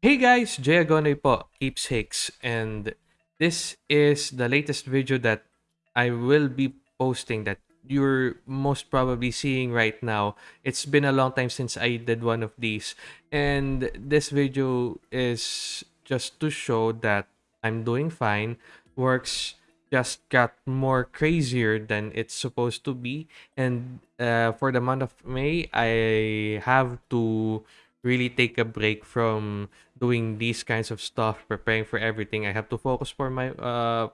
Hey guys, Jay Agonay po, Keepsakes, and this is the latest video that I will be posting that you're most probably seeing right now. It's been a long time since I did one of these, and this video is just to show that I'm doing fine. Works just got more crazier than it's supposed to be, and uh, for the month of May, I have to really take a break from doing these kinds of stuff, preparing for everything. I have to focus for my uh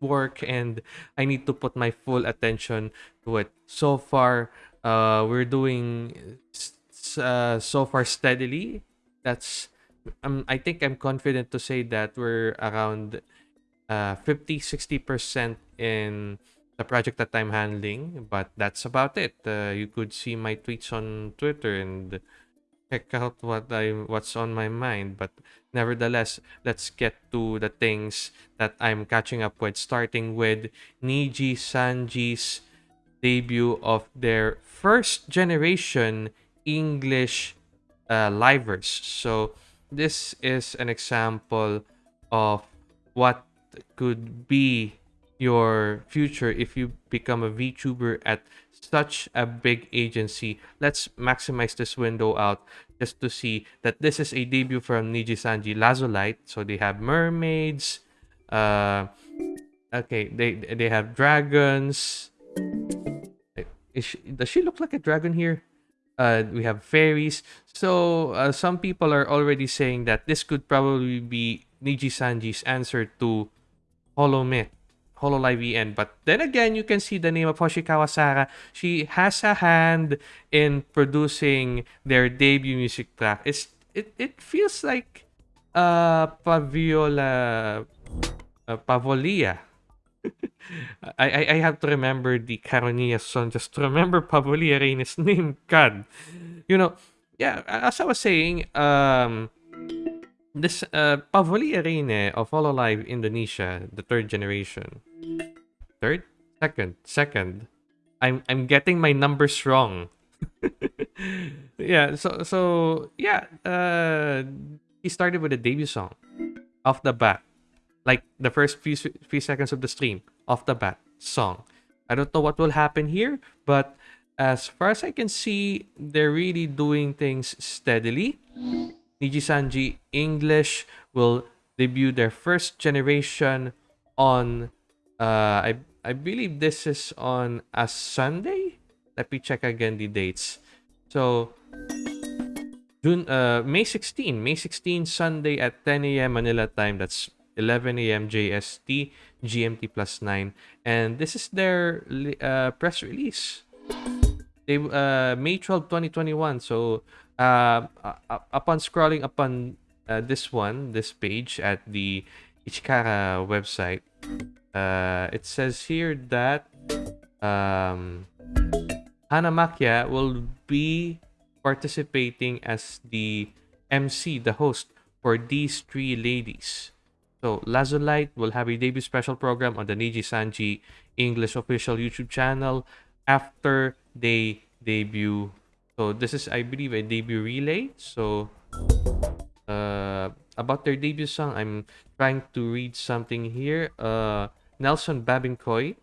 work and I need to put my full attention to it. So far, uh we're doing uh, so far steadily. That's um, I think I'm confident to say that we're around uh 50 60% in the project that I'm handling, but that's about it. Uh, you could see my tweets on Twitter and check out what I what's on my mind. But nevertheless, let's get to the things that I'm catching up with. Starting with Niji Sanji's debut of their first generation English uh, livers. So this is an example of what could be your future if you become a VTuber at such a big agency. Let's maximize this window out just to see that this is a debut from Niji Sanji LazuLight. So they have mermaids. Uh, okay, they they have dragons. She, does she look like a dragon here? Uh, we have fairies. So uh, some people are already saying that this could probably be Niji Sanji's answer to Holomyth Hololive EN. But then again, you can see the name of Hoshikawa Sara. She has a hand in producing their debut music track. It's it it feels like uh Paviola uh, Pavolia. I, I I have to remember the Caronia song just to remember Pavolia Reine's name. God. You know, yeah, as I was saying, um this uh Pavolia Reine of Hololive Indonesia, the third generation. Third? Second. Second. I'm I'm getting my numbers wrong. yeah, so so yeah, uh he started with a debut song off the bat. Like the first few few seconds of the stream, off the bat, song. I don't know what will happen here, but as far as I can see, they're really doing things steadily. Niji Sanji English will debut their first generation on uh I I believe this is on a Sunday. Let me check again the dates. So June uh May 16, May 16 Sunday at 10 a.m. Manila time. That's 11 a.m. JST GMT plus 9 and this is their uh, press release. They uh May 12, 2021. So uh, upon scrolling upon uh, this one, this page at the Ichikara website, uh, it says here that um, Hana Macchia will be participating as the MC, the host for these three ladies. So LazuLight will have a debut special program on the Niji Sanji English official YouTube channel after they debut so this is, I believe, a debut relay. So uh, about their debut song, I'm trying to read something here. Uh, Nelson Babin-Coy.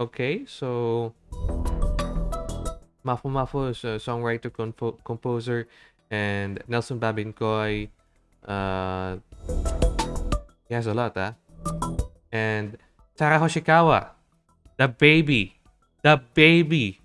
Okay, so Mafumafu is a songwriter, compo composer, and Nelson Babin-Coy. Uh, he has a lot, huh? And Sara Hoshikawa, the baby, the baby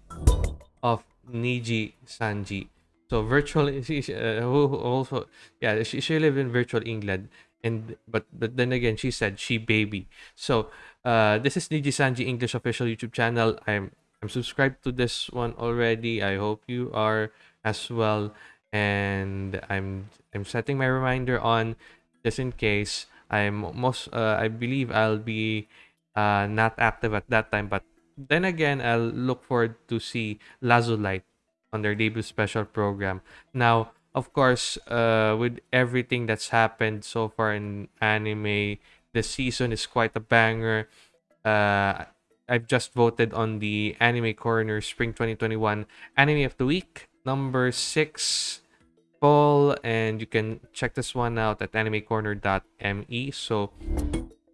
of Niji Sanji. So virtual, uh, also, yeah, she, she lived in virtual England, and but but then again, she said she baby. So uh, this is Niji Sanji English official YouTube channel. I'm I'm subscribed to this one already. I hope you are as well, and I'm I'm setting my reminder on just in case. I'm most uh, I believe I'll be uh, not active at that time, but then again, I'll look forward to see LazuLight on their debut special program. Now, of course, uh, with everything that's happened so far in anime, the season is quite a banger. Uh, I've just voted on the Anime Corner Spring 2021 Anime of the Week number six. poll, and you can check this one out at animecorner.me. So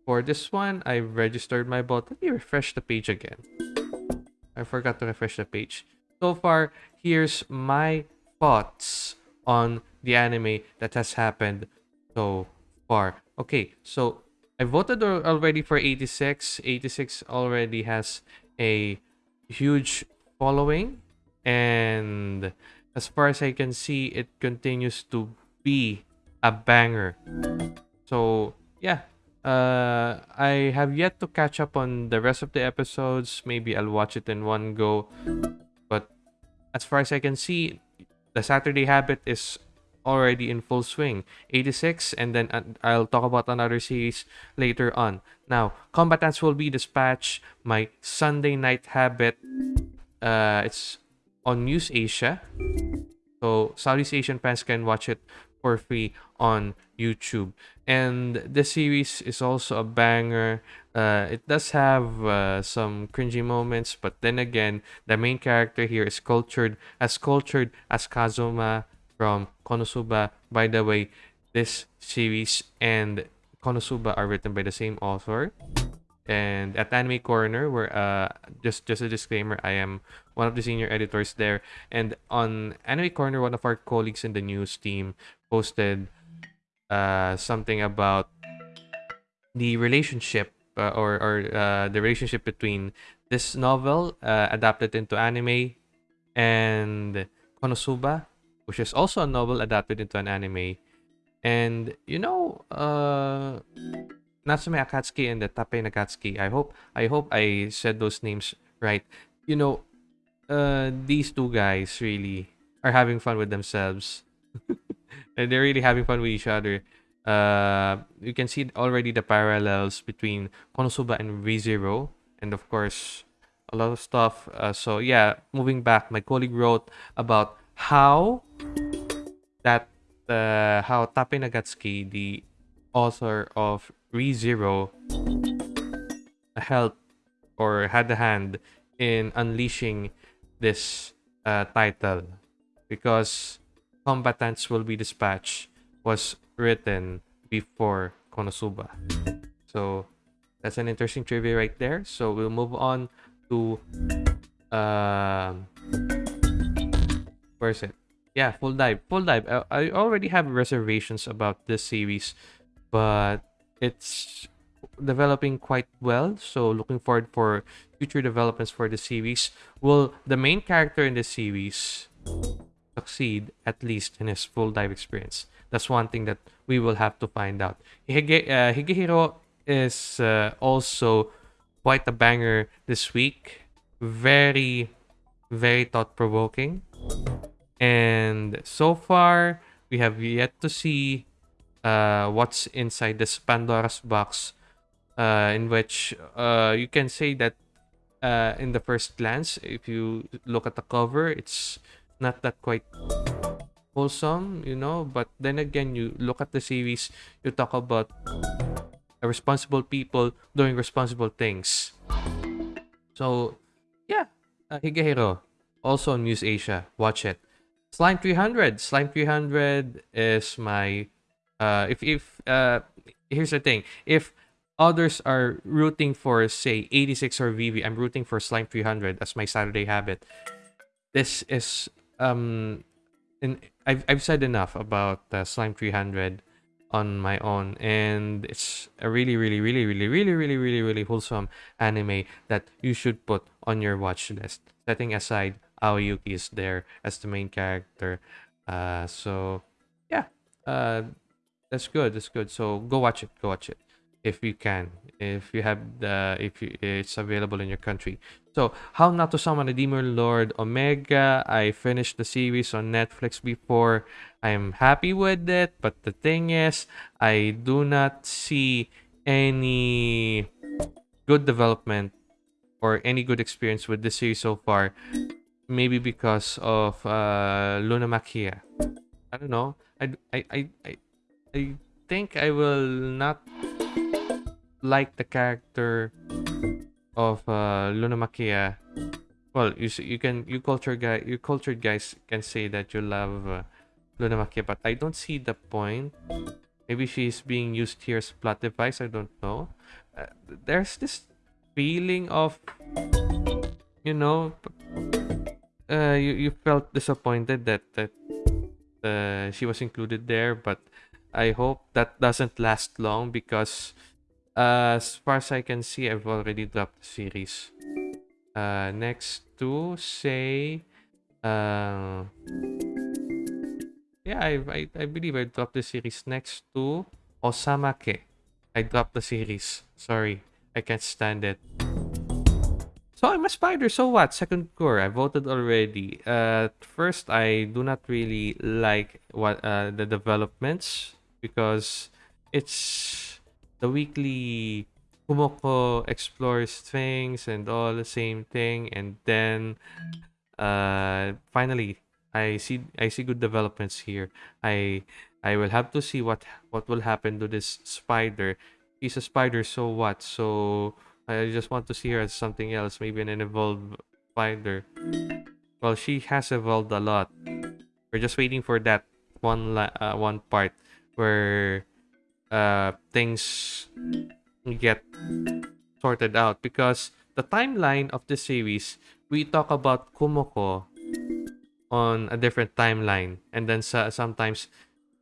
for this one, I registered my bot. Let me refresh the page again. I forgot to refresh the page. So far, here's my thoughts on the anime that has happened so far. Okay, so I voted already for 86. 86 already has a huge following and as far as I can see it continues to be a banger. So, yeah. Uh, I have yet to catch up on the rest of the episodes. Maybe I'll watch it in one go. But as far as I can see, the Saturday Habit is already in full swing. 86, and then uh, I'll talk about another series later on. Now, Combatants will be dispatched. My Sunday Night Habit, uh, it's on Muse Asia. So Southeast Asian fans can watch it for free on YouTube. And the series is also a banger. Uh, it does have uh, some cringy moments, but then again, the main character here is cultured as cultured as Kazuma from Konosuba. By the way, this series and Konosuba are written by the same author. And at Anime Corner, where uh, just just a disclaimer, I am one of the senior editors there. And on Anime Corner, one of our colleagues in the news team posted uh, something about the relationship uh, or or uh, the relationship between this novel uh, adapted into anime and Konosuba which is also a novel adapted into an anime. And you know, uh, Natsume Akatsuki and the Tappei Nagatsuki. I hope I hope I said those names right. You know, uh, these two guys really are having fun with themselves. they're really having fun with each other. Uh, you can see already the parallels between Konosuba and ReZero, and of course, a lot of stuff. Uh, so yeah, moving back, my colleague wrote about how that uh, how Tappei Nagatsuki, the author of ReZero, helped or had a hand in unleashing this uh, title because Combatants Will Be Dispatched was written before Konosuba. So that's an interesting trivia right there. So we'll move on to uh, Where's it? Yeah, full dive. Full dive. I, I already have reservations about this series, but it's developing quite well. So looking forward for future developments for the series. Will the main character in the series succeed at least in his full dive experience? That's one thing that we will have to find out. Hige, uh, Higehiro is uh, also quite a banger this week. Very, very thought provoking. And so far, we have yet to see uh, what's inside this Pandora's box, uh, in which uh, you can say that uh, in the first glance, if you look at the cover, it's not that quite wholesome, you know. But then again, you look at the series, you talk about responsible people doing responsible things. So, yeah, uh, Higehiro, also on Muse Asia. Watch it. Slime 300. Slime 300 is my uh if if uh here's the thing. If others are rooting for say 86 or Vivy, I'm rooting for Slime 300 as my Saturday habit. This is um and I've I've said enough about uh, Slime 300 on my own and it's a really really really really really really really really wholesome anime that you should put on your watch list setting aside Aoi Yuki is there as the main character. Uh, so yeah, uh, that's good. That's good. So go watch it. Go watch it if you can. If you have the if you, it's available in your country. So how not to summon a demon lord Omega. I finished the series on Netflix before. I'm happy with it, but the thing is, I do not see any good development or any good experience with the series so far maybe because of uh, Luna Makia. I don't know. I, I, I, I think I will not like the character of uh, Luna Makia. Well, you you can you culture guy you cultured guys can say that you love uh, Luna Makia, but I don't see the point. Maybe she's being used here as plot device. I don't know. Uh, there's this feeling of, you know, uh, you you felt disappointed that that uh, she was included there, but I hope that doesn't last long because, uh, as far as I can see, I've already dropped the series. Uh, next to say, uh, yeah, I, I I believe I dropped the series next to Osamake. I dropped the series. Sorry, I can't stand it. So I'm a spider, so what? Second cour, I voted already. Uh, first, I do not really like what uh, the developments because it's the weekly Kumoko explores things and all the same thing, and then uh, finally I see I see good developments here. I I will have to see what what will happen to this spider. He's a spider, so what? So I just want to see her as something else, maybe an evolved spider. Well, she has evolved a lot. We're just waiting for that one uh, one part where uh, things get sorted out. Because the timeline of the series we talk about Kumoko on a different timeline. And then sometimes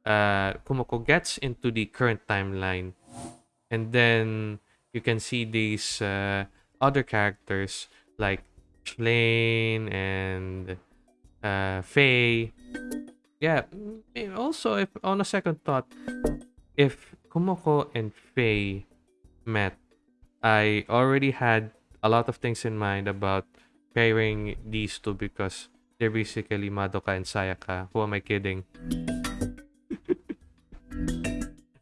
uh, Kumoko gets into the current timeline. And then you can see these uh, other characters like Lane and uh, Faye. Yeah, also if on a second thought, if Kumoko and Faye met, I already had a lot of things in mind about pairing these two because they're basically Madoka and Sayaka. Who am I kidding?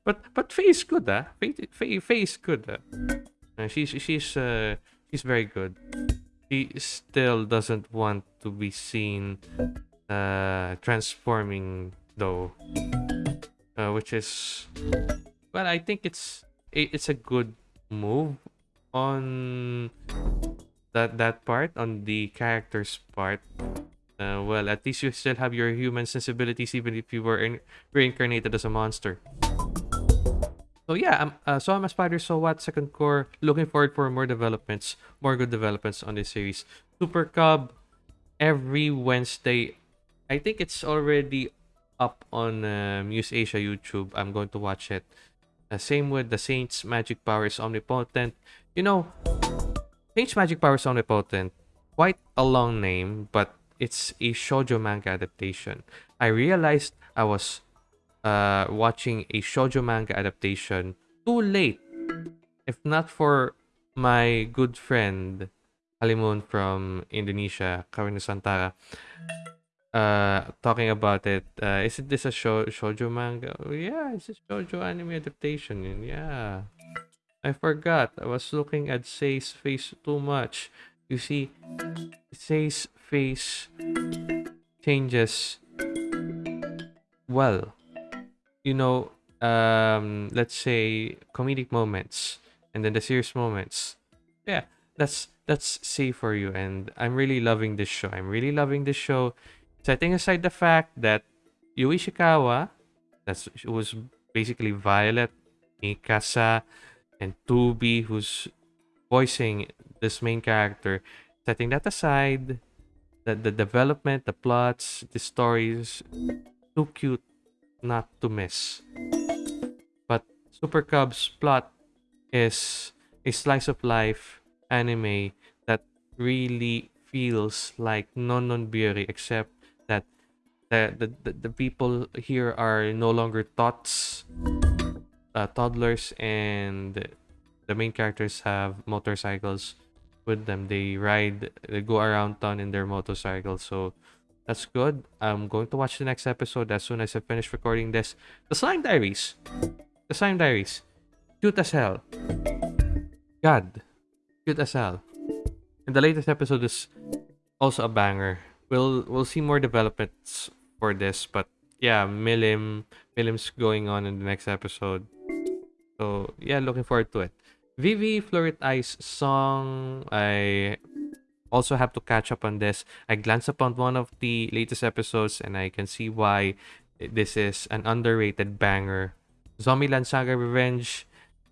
but but Faye is good, ah. Faye, Faye, Faye is good, ah. Uh, she's she's uh she's very good. She still doesn't want to be seen uh transforming though, uh, which is well, I think it's it's a good move on that that part on the character's part. Uh, well, at least you still have your human sensibilities even if you were in- reincarnated as a monster. So yeah, I'm, uh, so I'm a spider. So what? Second cour. Looking forward for more developments, more good developments on this series. Super Cub every Wednesday. I think it's already up on uh, Muse Asia YouTube. I'm going to watch it. Uh, same with the Saints Magic Power is Omnipotent. You know, Saints Magic Power is Omnipotent. Quite a long name, but it's a shoujo manga adaptation. I realized I was uh, watching a shoujo manga adaptation too late. If not for my good friend Halimun from Indonesia, Karina Santara, uh, talking about it. Uh, isn't this a show shoujo manga? Oh, yeah, it's a shoujo anime adaptation. Yeah, I forgot. I was looking at Sei's face too much. You see, Sei's face changes well you know, um, let's say comedic moments and then the serious moments. Yeah, that's that's safe for you. And I'm really loving this show. I'm really loving this show. Setting aside the fact that Yui Ishikawa, that's was basically Violet, Mikasa, and 2B, who's voicing this main character. Setting that aside, the, the development, the plots, the stories, too cute not to miss. But Super Cub's plot is a slice of life anime that really feels like non non Biyori, except that the, the, the, the people here are no longer tots, uh, toddlers, and the main characters have motorcycles with them. They ride, they go around town in their motorcycles. So that's good. I'm going to watch the next episode as soon as I finish recording this. The Slime Diaries. The Slime Diaries. Cute as hell. God. Cute as hell. And the latest episode is also a banger. We'll we'll see more developments for this, but yeah, Milim Milim's going on in the next episode. So yeah, looking forward to it. Vivy Fluorite Eye's song I also have to catch up on this. I glance upon one of the latest episodes and I can see why this is an underrated banger. Zombieland Saga Revenge.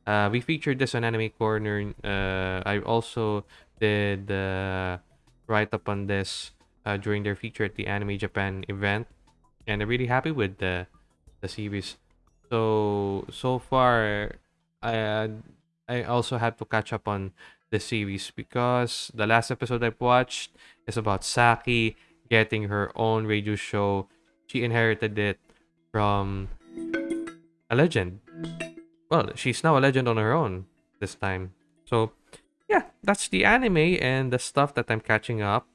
Uh, we featured this on Anime Corner. Uh, I also did uh, write up on this uh, during their feature at the Anime Japan event, and I'm really happy with the the series. So so far, I I also had to catch up on the series because the last episode I've watched is about Saki getting her own radio show. She inherited it from a legend. Well, she's now a legend on her own this time. So, yeah, that's the anime and the stuff that I'm catching up.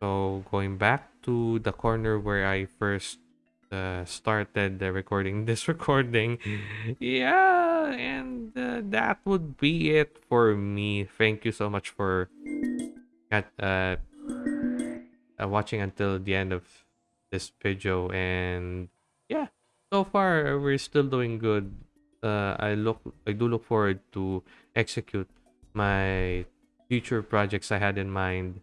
So, going back to the corner where I first uh, started the recording this recording. yeah, and uh, that would be it for me. Thank you so much for uh, uh, watching until the end of this video and yeah so far we're still doing good uh, i look i do look forward to execute my future projects i had in mind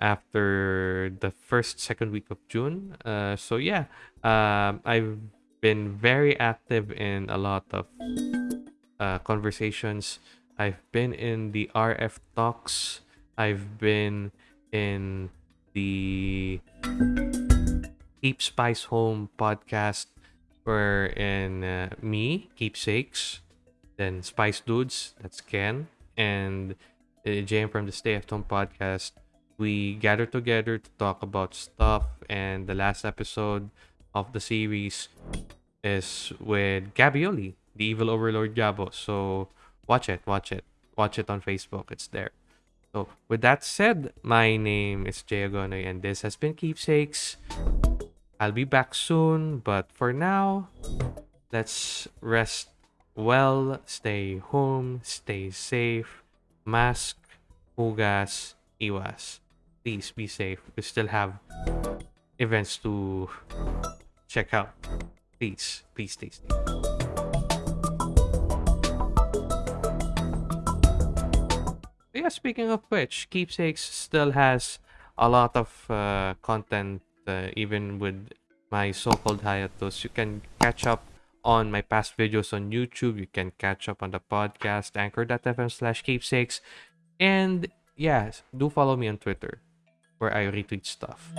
after the first second week of june. Uh, so yeah um, i've been very active in a lot of uh, conversations. I've been in the rf talks. I've been in the Keep Spice Home podcast, wherein uh, me, Keepsakes, then Spice Dudes, that's Ken, and uh, JM from the Stay at Home podcast, we gather together to talk about stuff. And the last episode of the series is with Gabioli, the evil overlord Gabo. So watch it, watch it, watch it on Facebook. It's there. So with that said, my name is Jay Agonoy and this has been Keepsakes. I'll be back soon, but for now, let's rest well, stay home, stay safe, mask, hugas, iwas. Please be safe. We still have events to check out. Please, please stay safe. Yeah, speaking of which, Keepsakes still has a lot of uh, content uh, even with my so-called hiatus. You can catch up on my past videos on YouTube. You can catch up on the podcast, anchor.fm slash keepsakes. And yes, do follow me on Twitter where I retweet stuff.